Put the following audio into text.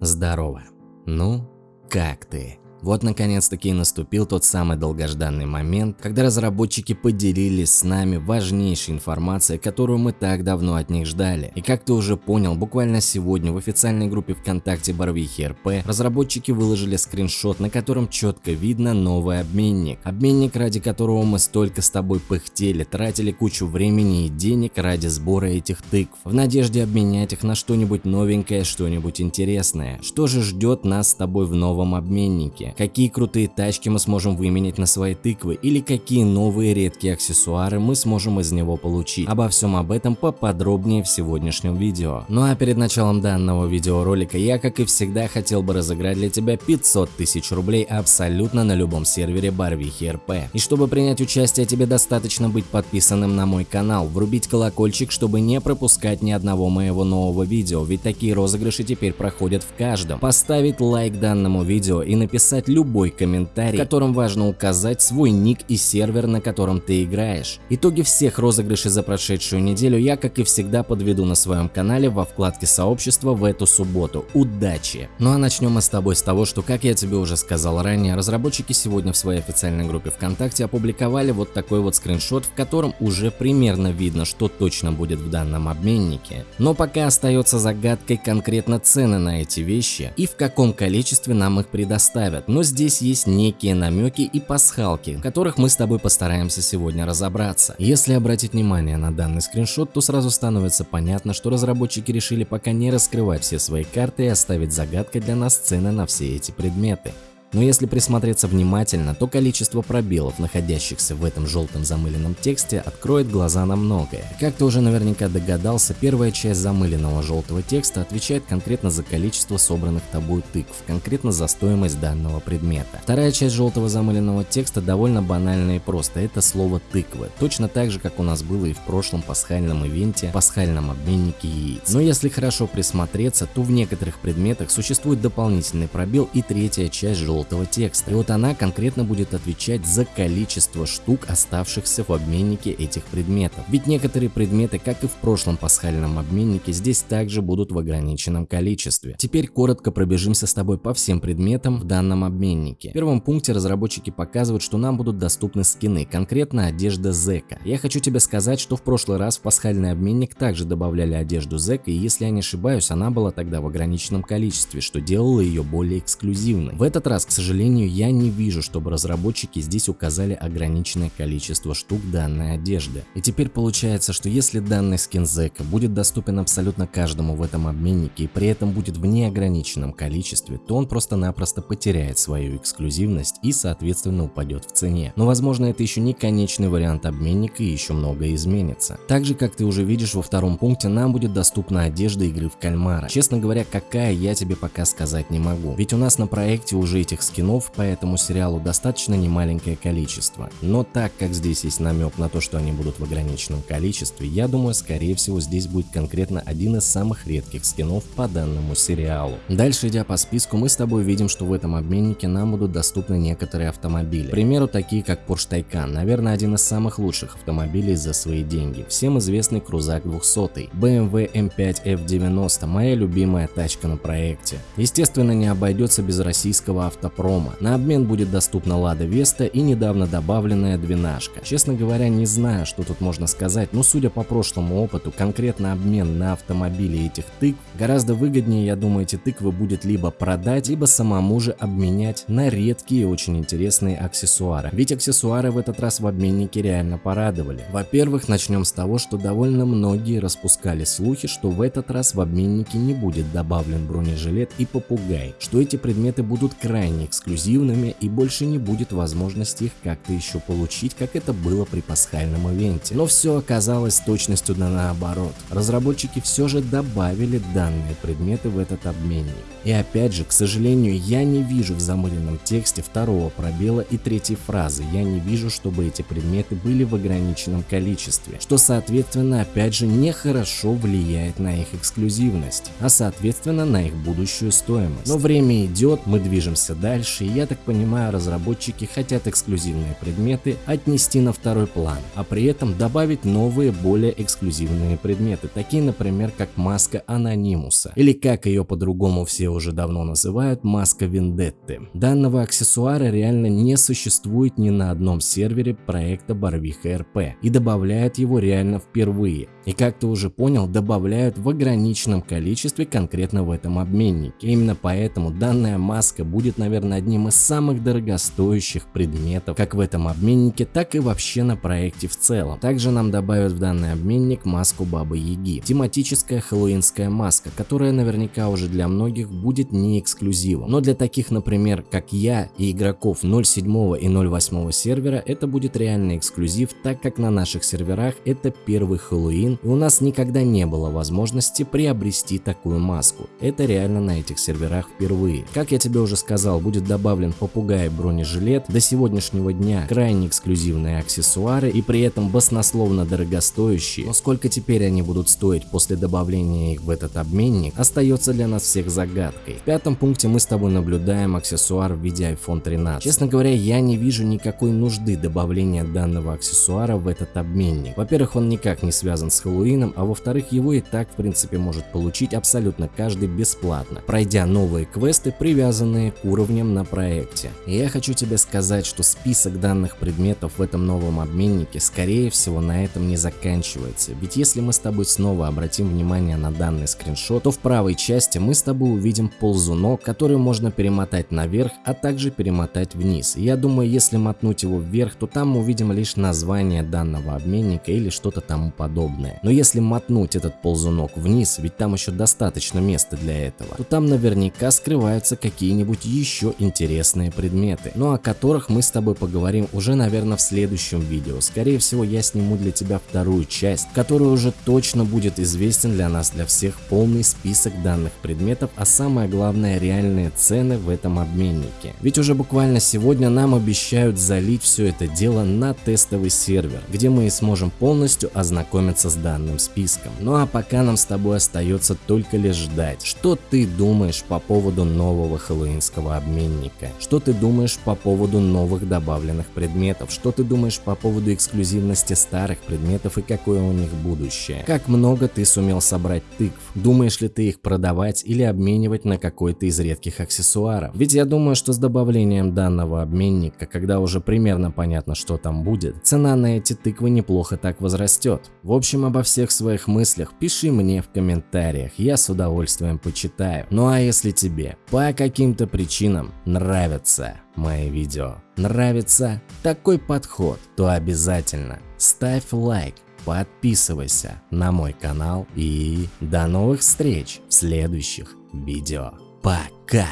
Здорово. Ну, как ты? Вот наконец-таки наступил тот самый долгожданный момент, когда разработчики поделились с нами важнейшей информацией, которую мы так давно от них ждали. И как ты уже понял, буквально сегодня в официальной группе ВКонтакте Барвихи РП разработчики выложили скриншот, на котором четко видно новый обменник. Обменник, ради которого мы столько с тобой пыхтели, тратили кучу времени и денег ради сбора этих тыкв, в надежде обменять их на что-нибудь новенькое, что-нибудь интересное. Что же ждет нас с тобой в новом обменнике? Тачки, какие крутые тачки мы сможем выменять на свои тыквы или какие новые редкие аксессуары мы сможем из него получить. Обо всем об этом поподробнее в сегодняшнем видео. Ну а перед началом данного видеоролика я, как и всегда, хотел бы разыграть для тебя 500 тысяч рублей абсолютно на любом сервере Барвихи РП. И чтобы принять участие, тебе достаточно быть подписанным на мой канал, врубить колокольчик, чтобы не пропускать ни одного моего нового видео, ведь такие розыгрыши теперь проходят в каждом. Поставить лайк данному видео и написать написать любой комментарий, в котором важно указать свой ник и сервер, на котором ты играешь. Итоги всех розыгрышей за прошедшую неделю я, как и всегда, подведу на своем канале во вкладке сообщества в эту субботу. Удачи! Ну а начнем мы с тобой с того, что, как я тебе уже сказал ранее, разработчики сегодня в своей официальной группе ВКонтакте опубликовали вот такой вот скриншот, в котором уже примерно видно, что точно будет в данном обменнике. Но пока остается загадкой конкретно цены на эти вещи и в каком количестве нам их предоставят но здесь есть некие намеки и пасхалки, в которых мы с тобой постараемся сегодня разобраться. Если обратить внимание на данный скриншот, то сразу становится понятно, что разработчики решили пока не раскрывать все свои карты и оставить загадкой для нас цены на все эти предметы. Но если присмотреться внимательно, то количество пробелов, находящихся в этом желтом замыленном тексте, откроет глаза на многое. Как ты уже наверняка догадался, первая часть замыленного желтого текста отвечает конкретно за количество собранных тобой тыкв, конкретно за стоимость данного предмета. Вторая часть желтого замыленного текста довольно банальна и просто, это слово тыквы, точно так же, как у нас было и в прошлом пасхальном ивенте, пасхальном обменнике яиц. Но если хорошо присмотреться, то в некоторых предметах существует дополнительный пробел и третья часть желтого желтого текста. И вот она конкретно будет отвечать за количество штук, оставшихся в обменнике этих предметов. Ведь некоторые предметы, как и в прошлом пасхальном обменнике, здесь также будут в ограниченном количестве. Теперь коротко пробежимся с тобой по всем предметам в данном обменнике. В первом пункте разработчики показывают, что нам будут доступны скины, конкретно одежда Зека. Я хочу тебе сказать, что в прошлый раз в пасхальный обменник также добавляли одежду Зека, и если я не ошибаюсь, она была тогда в ограниченном количестве, что делало ее более эксклюзивной. В этот раз к сожалению, я не вижу, чтобы разработчики здесь указали ограниченное количество штук данной одежды. И теперь получается, что если данный скин Зека будет доступен абсолютно каждому в этом обменнике и при этом будет в неограниченном количестве, то он просто-напросто потеряет свою эксклюзивность и соответственно упадет в цене. Но возможно это еще не конечный вариант обменника и еще многое изменится. Также, как ты уже видишь во втором пункте, нам будет доступна одежда игры в кальмара. Честно говоря, какая я тебе пока сказать не могу. Ведь у нас на проекте уже этих скинов по этому сериалу достаточно немаленькое количество. Но так как здесь есть намек на то, что они будут в ограниченном количестве, я думаю, скорее всего здесь будет конкретно один из самых редких скинов по данному сериалу. Дальше идя по списку, мы с тобой видим, что в этом обменнике нам будут доступны некоторые автомобили. К примеру, такие как Porsche Taycan, наверное, один из самых лучших автомобилей за свои деньги. Всем известный крузак 200, BMW M5 F90, моя любимая тачка на проекте. Естественно, не обойдется без российского автопрома. На обмен будет доступна Лада Веста и недавно добавленная двенашка. Честно говоря, не знаю, что тут можно сказать, но судя по прошлому опыту, конкретно обмен на автомобили этих тыкв гораздо выгоднее, я думаю, эти тыквы будет либо продать, либо самому же обменять на редкие очень интересные аксессуары. Ведь аксессуары в этот раз в обменнике реально порадовали. Во-первых, начнем с того, что довольно многие распускали слухи, что в этот раз в обменнике не будет добавлен бронежилет и попугай, что эти предметы будут крайне эксклюзивными и больше не будет возможности их как-то еще получить, как это было при пасхальном ивенте. Но все оказалось точностью да наоборот. Разработчики все же добавили данные предметы в этот обменник. И опять же, к сожалению, я не вижу в замыленном тексте второго пробела и третьей фразы. Я не вижу, чтобы эти предметы были в ограниченном количестве, что соответственно опять же нехорошо влияет на их эксклюзивность, а соответственно на их будущую стоимость. Но время идет, мы движемся дальше дальше, и я так понимаю, разработчики хотят эксклюзивные предметы отнести на второй план, а при этом добавить новые, более эксклюзивные предметы, такие, например, как маска Анонимуса, или как ее по-другому все уже давно называют, маска Вендетты. Данного аксессуара реально не существует ни на одном сервере проекта Барвиха РП, и добавляют его реально впервые. И как ты уже понял, добавляют в ограниченном количестве конкретно в этом обменнике. Именно поэтому данная маска будет, наверное, одним из самых дорогостоящих предметов как в этом обменнике, так и вообще на проекте в целом. Также нам добавят в данный обменник маску Бабы Яги. Тематическая хэллоуинская маска, которая наверняка уже для многих будет не эксклюзивом. Но для таких, например, как я и игроков 0.7 и 0.8 сервера, это будет реальный эксклюзив, так как на наших серверах это первый Хэллоуин и у нас никогда не было возможности приобрести такую маску. Это реально на этих серверах впервые. Как я тебе уже сказал, будет добавлен попугай бронежилет, до сегодняшнего дня крайне эксклюзивные аксессуары и при этом баснословно дорогостоящие. Но сколько теперь они будут стоить после добавления их в этот обменник, остается для нас всех загадкой. В пятом пункте мы с тобой наблюдаем аксессуар в виде iPhone 13. Честно говоря, я не вижу никакой нужды добавления данного аксессуара в этот обменник. Во-первых, он никак не связан с Хэллоуином, а во-вторых, его и так в принципе может получить абсолютно каждый бесплатно, пройдя новые квесты, привязанные к уровням на проекте. И я хочу тебе сказать, что список данных предметов в этом новом обменнике скорее всего на этом не заканчивается, ведь если мы с тобой снова обратим внимание на данный скриншот, то в правой части мы с тобой увидим ползунок, который можно перемотать наверх, а также перемотать вниз. Я думаю, если мотнуть его вверх, то там мы увидим лишь название данного обменника или что-то тому подобное. Но если мотнуть этот ползунок вниз, ведь там еще достаточно места для этого, то там наверняка скрываются какие-нибудь еще интересные предметы, но о которых мы с тобой поговорим уже, наверное, в следующем видео. Скорее всего, я сниму для тебя вторую часть, которая уже точно будет известен для нас, для всех, полный список данных предметов, а самое главное, реальные цены в этом обменнике. Ведь уже буквально сегодня нам обещают залить все это дело на тестовый сервер, где мы и сможем полностью ознакомиться с данным списком. Ну а пока нам с тобой остается только лишь ждать, что ты думаешь по поводу нового хэллоуинского обменника, что ты думаешь по поводу новых добавленных предметов, что ты думаешь по поводу эксклюзивности старых предметов и какое у них будущее, как много ты сумел собрать тыкв, думаешь ли ты их продавать или обменивать на какой-то из редких аксессуаров. Ведь я думаю, что с добавлением данного обменника, когда уже примерно понятно, что там будет, цена на эти тыквы неплохо так возрастет. В общем, обо всех своих мыслях пиши мне в комментариях, я с удовольствием почитаю. Ну а если тебе по каким-то причинам нравятся мои видео, нравится такой подход, то обязательно ставь лайк, подписывайся на мой канал и до новых встреч в следующих видео. Пока!